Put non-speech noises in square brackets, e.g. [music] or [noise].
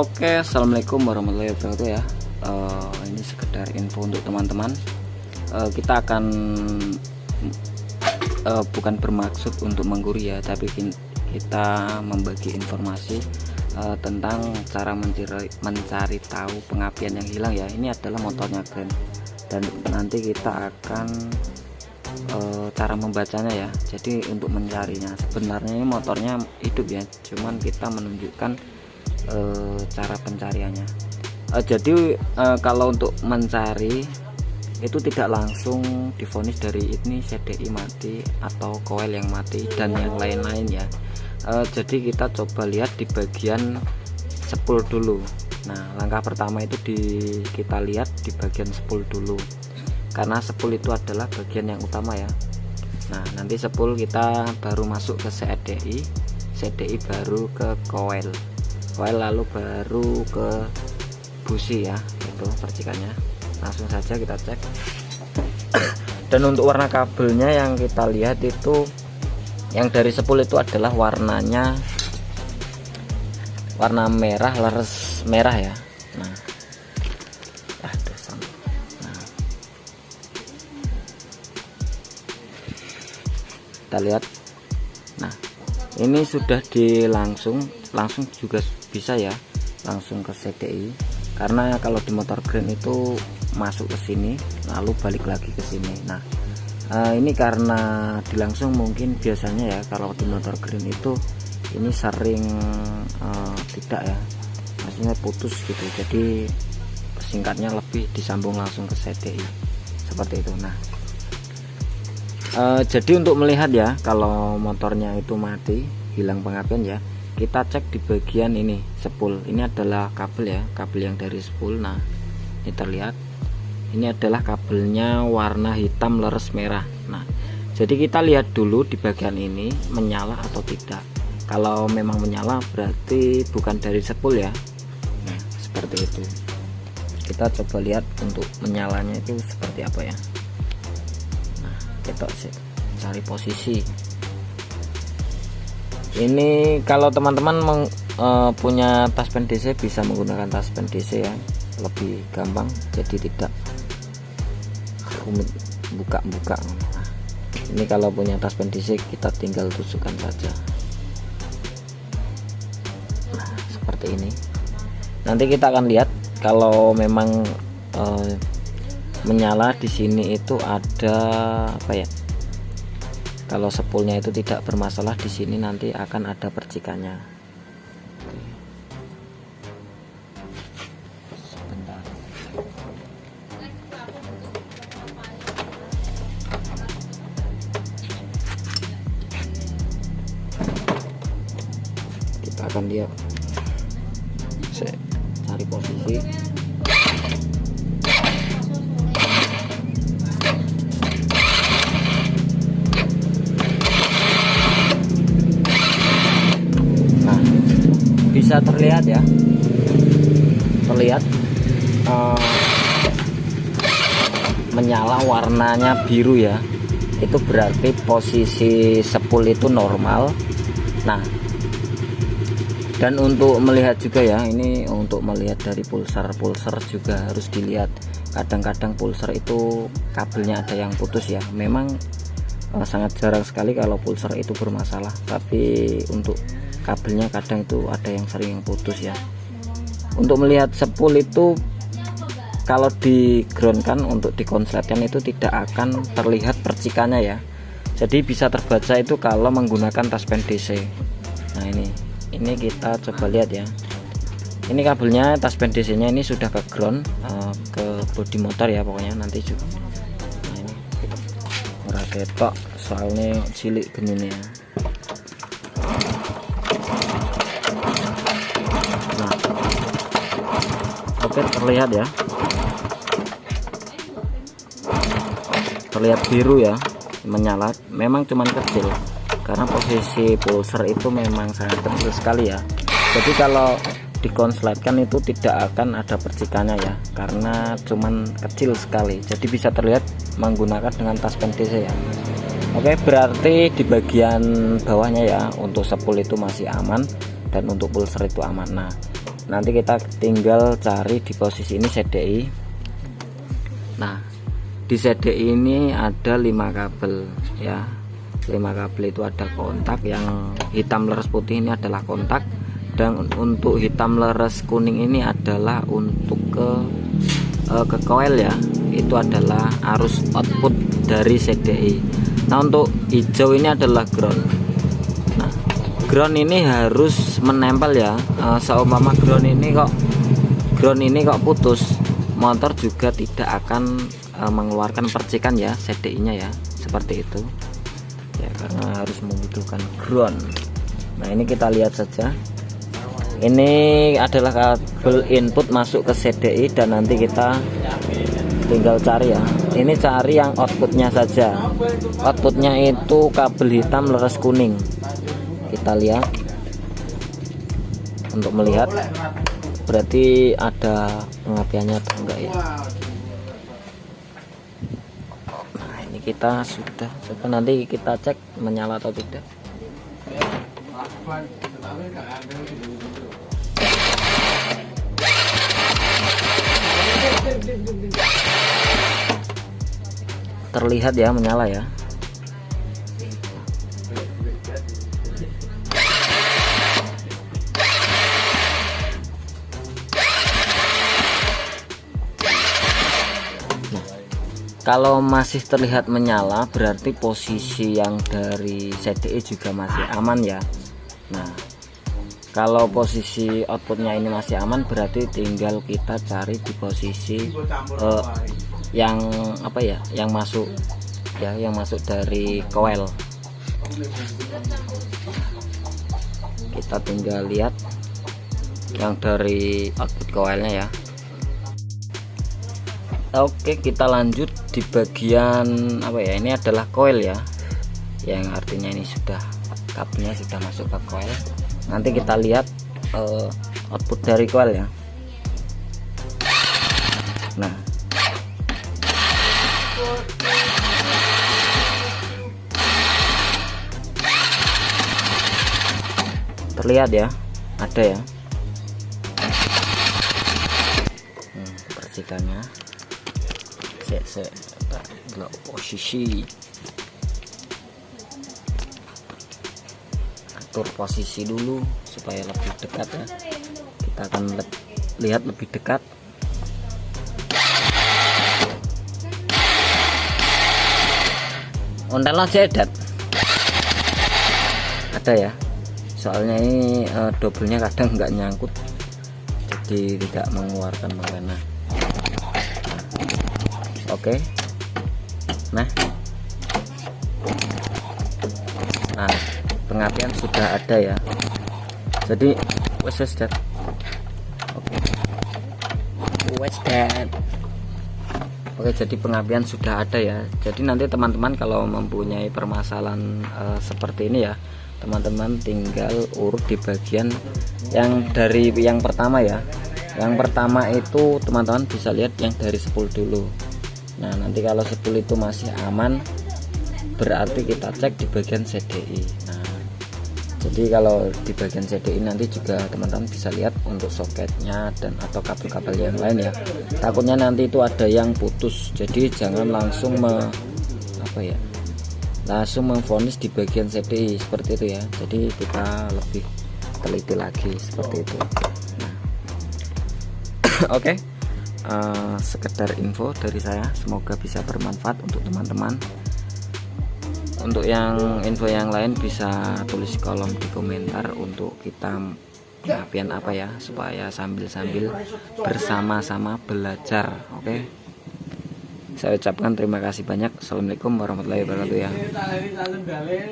Oke, assalamualaikum warahmatullahi wabarakatuh ya. Uh, ini sekedar info untuk teman-teman. Uh, kita akan uh, bukan bermaksud untuk mengguri ya, tapi kita membagi informasi uh, tentang cara mencari, mencari tahu pengapian yang hilang ya. Ini adalah motornya Grand dan nanti kita akan uh, cara membacanya ya. Jadi untuk mencarinya sebenarnya ini motornya hidup ya, cuman kita menunjukkan e, cara pencariannya. E, jadi e, kalau untuk mencari itu tidak langsung difonis dari ini CDI mati atau koil yang mati dan yang lain-lain ya. E, jadi kita coba lihat di bagian sepul dulu. Nah langkah pertama itu di kita lihat di bagian sepul dulu. Karena sepul itu adalah bagian yang utama ya. Nah nanti sepul kita baru masuk ke CDI CDI baru ke koil file lalu baru ke busi ya itu percikannya. Langsung saja kita cek. [coughs] Dan untuk warna kabelnya yang kita lihat itu yang dari sepul itu adalah warnanya warna merah leres merah ya. Nah. Nah. Kita lihat. Nah ini sudah dilangsung langsung juga bisa ya langsung ke CDI karena kalau di motor green itu masuk ke sini lalu balik lagi ke sini. Nah uh, ini karena dilangsung mungkin biasanya ya kalau di motor green itu ini sering uh, tidak ya. Maksudnya putus gitu. Jadi singkatnya lebih disambung langsung ke CDI seperti itu. Nah uh, jadi untuk melihat ya kalau motornya itu mati hilang pengapian ya kita cek di bagian ini spool ini adalah kabel ya kabel yang dari spool nah ini terlihat. Ini adalah kabelnya warna hitam leres merah. Nah jadi kita lihat dulu di bagian ini menyala atau tidak. Kalau memang menyala berarti bukan dari spool ya. Nah seperti itu. Kita coba lihat untuk menyalanya itu seperti apa ya. Nah kita cari posisi ini kalau teman-teman uh, punya taspen DC bisa menggunakan taspen DC ya. Lebih gampang jadi tidak rumit buka-buka. Ini kalau punya taspen DC kita tinggal tusukkan saja. Nah seperti ini. Nanti kita akan lihat kalau memang uh, menyala di sini itu ada apa ya kalau sepulnya itu tidak bermasalah di sini nanti akan ada percikannya. Akan lihat. Saya cari posisi bisa terlihat ya. Terlihat uh, menyala warnanya biru ya. Itu berarti posisi sepul itu normal. Nah dan untuk melihat juga ya ini untuk melihat dari pulsar pulsar juga harus dilihat. Kadang-kadang pulsar itu kabelnya ada yang putus ya. Memang uh, sangat jarang sekali kalau pulsar itu bermasalah. Tapi untuk kabelnya kadang itu ada yang sering yang putus ya. Untuk melihat sepul itu kalau di ground kan untuk dikonsletkan itu tidak akan terlihat percikannya ya. Jadi bisa terbaca itu kalau menggunakan taspen DC nah ini ini kita coba lihat ya. Ini kabelnya taspen DC nya ini sudah ke ground uh, ke bodi motor ya pokoknya nanti juga. Nah ini. Ora ketok soalnya cilik genunya oke terlihat ya. Terlihat biru ya menyala. Memang cuman kecil karena posisi pulser itu memang sangat kecil sekali ya. Jadi kalau dikonsletkan itu tidak akan ada percikannya ya karena cuman kecil sekali. Jadi bisa terlihat menggunakan dengan tas DC ya. Oke berarti di bagian bawahnya ya untuk sepul itu masih aman dan untuk pulser itu aman. Nah nanti kita tinggal cari di posisi ini CDI nah di CDI ini ada lima kabel ya. Lima kabel itu ada kontak yang hitam leres putih ini adalah kontak dan untuk hitam leres kuning ini adalah untuk ke uh, ke coil ya. Itu adalah arus output dari CDI nah untuk hijau ini adalah ground ground ini harus menempel ya. Uh, seumpama ground ini kok ground ini kok putus motor juga tidak akan uh, mengeluarkan percikan ya CDI nya ya seperti itu. Ya karena harus membutuhkan ground. Nah ini kita lihat saja. Ini adalah kabel input masuk ke CDI dan nanti kita tinggal cari ya. Ini cari yang outputnya saja. Outputnya itu kabel hitam leres kuning kita lihat. Untuk melihat berarti ada pengapiannya atau enggak ya? Nah ini kita sudah coba nanti kita cek menyala atau tidak. Terlihat ya menyala ya kalau masih terlihat menyala berarti posisi yang dari CDI juga masih aman ya. Nah kalau posisi outputnya ini masih aman berarti tinggal kita cari di posisi uh, yang apa ya yang masuk ya yang masuk dari coil. Kita tinggal lihat yang dari output coilnya ya Oke kita lanjut di bagian apa ya? Ini adalah coil ya. Yang artinya ini sudah kabelnya sudah masuk ke coil nanti kita lihat uh, output dari coil ya. Nah. Terlihat ya ada ya. Hmm, percikannya cek cek blok posisi atur posisi dulu supaya lebih dekat ya. Kita akan le lihat lebih dekat. Ontelan sedat ada ya. Soalnya ini uh, doublenya kadang nggak nyangkut. Jadi tidak mengeluarkan mengena oke. Nah. Nah pengapian sudah ada ya. Jadi wes dat oke. Wes dat oke jadi pengapian sudah ada ya. Jadi nanti teman-teman kalau mempunyai permasalahan uh, seperti ini ya teman-teman tinggal urut di bagian yang dari yang pertama ya. Yang pertama itu teman-teman bisa lihat yang dari 10 dulu nah nanti kalau spool itu masih aman berarti kita cek di bagian CDI nah jadi kalau di bagian CDI nanti juga teman-teman bisa lihat untuk soketnya dan atau kabel-kabel yang lain ya. Takutnya nanti itu ada yang putus jadi jangan langsung me, apa ya langsung memfonis di bagian CDI seperti itu ya. Jadi kita lebih teliti lagi seperti itu. Nah. [coughs] oke. okay uh, sekedar info dari saya semoga bisa bermanfaat untuk teman-teman. Untuk yang info yang lain bisa tulis kolom di komentar untuk kita pengapian apa ya supaya sambil-sambil bersama-sama belajar oke? Okay? saya ucapkan terima kasih banyak. Assalamualaikum warahmatullahi wabarakatuh ya